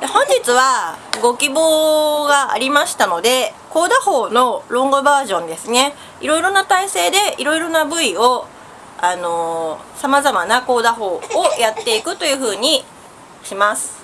本日はご希望がありましたので高打法のロングバージョンですね。いろいろな体勢でいろいろな部位をあのさまざまな高打法をやっていくというふうにします。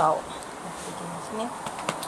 ターをやってきますね。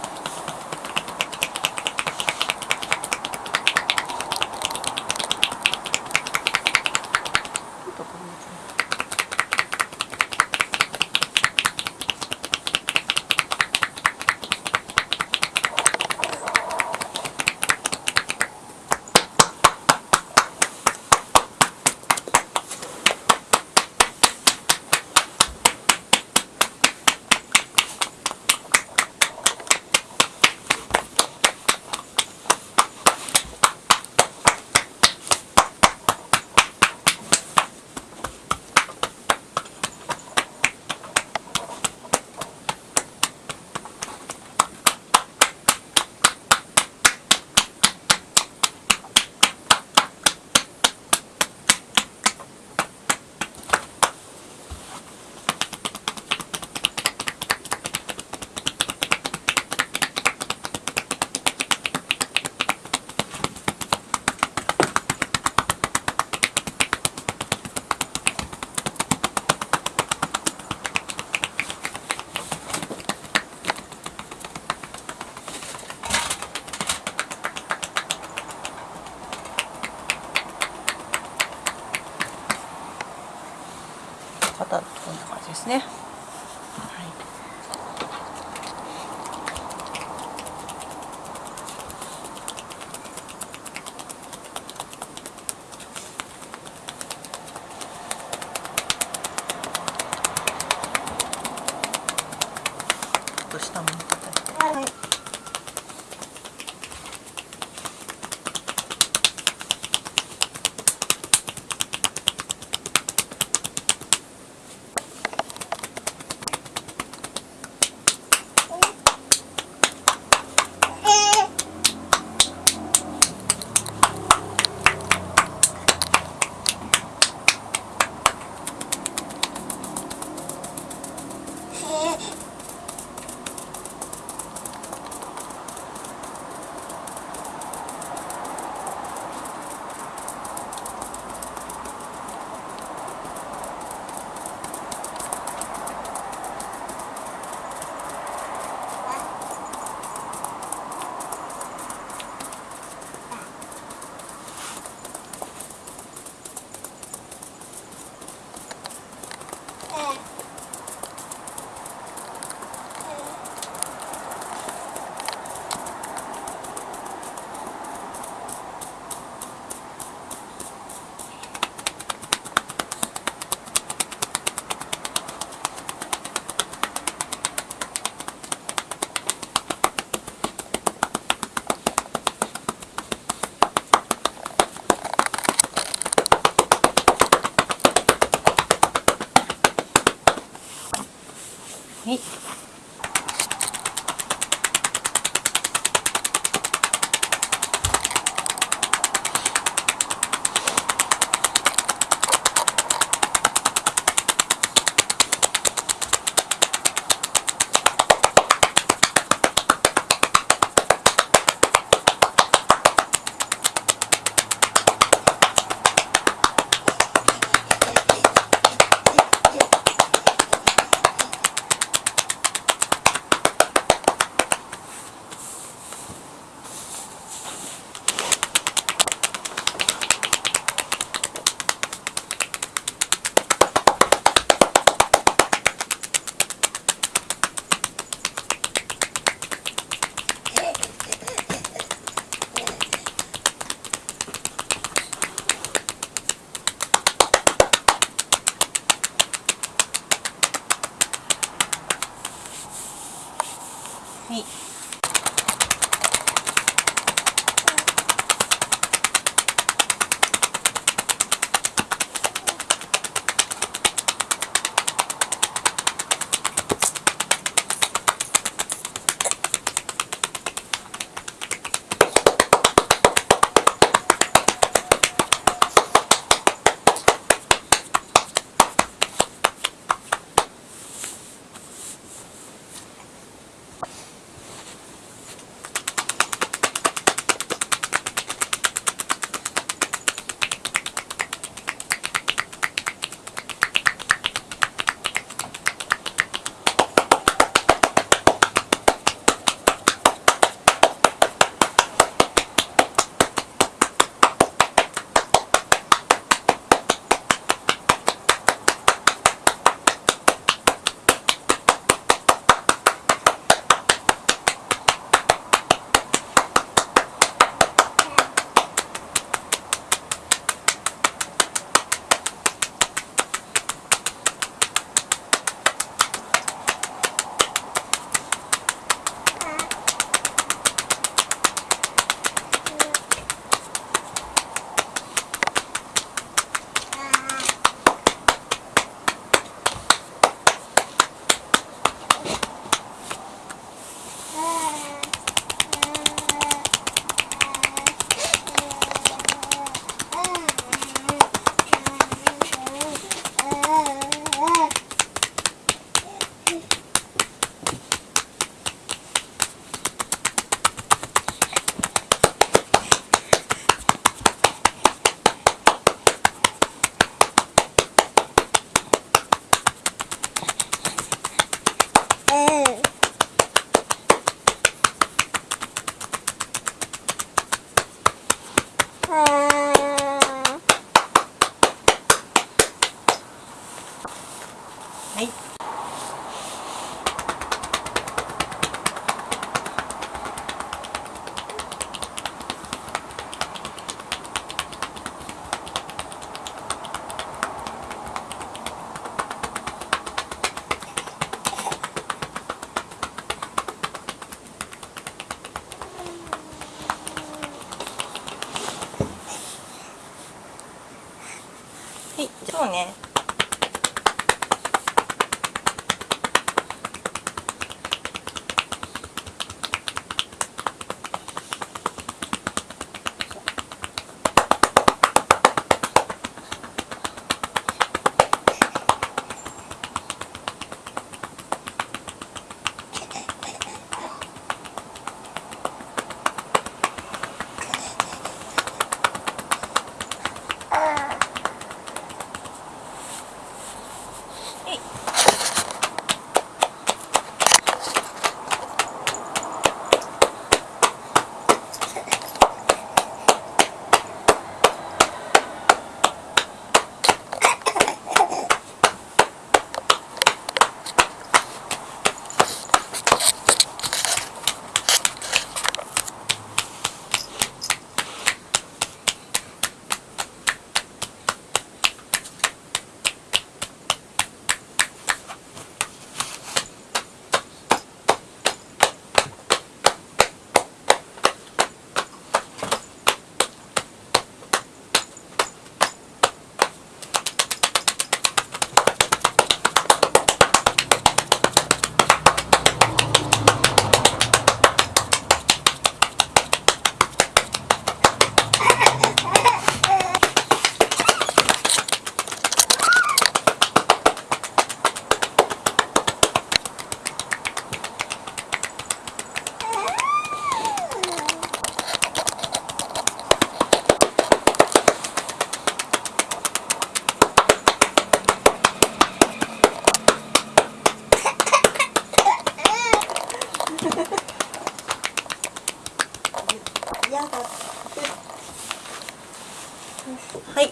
はい。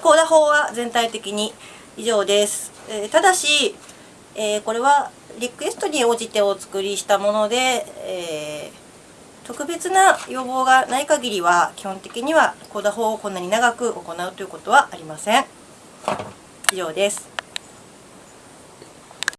コーダ法は全体的に以上です。えーただし、えーこれはリクエストに応じてお作りしたもので、えー特別な要望がない限りは基本的にはコーダ法をこんなに長く行うということはありません。以上です。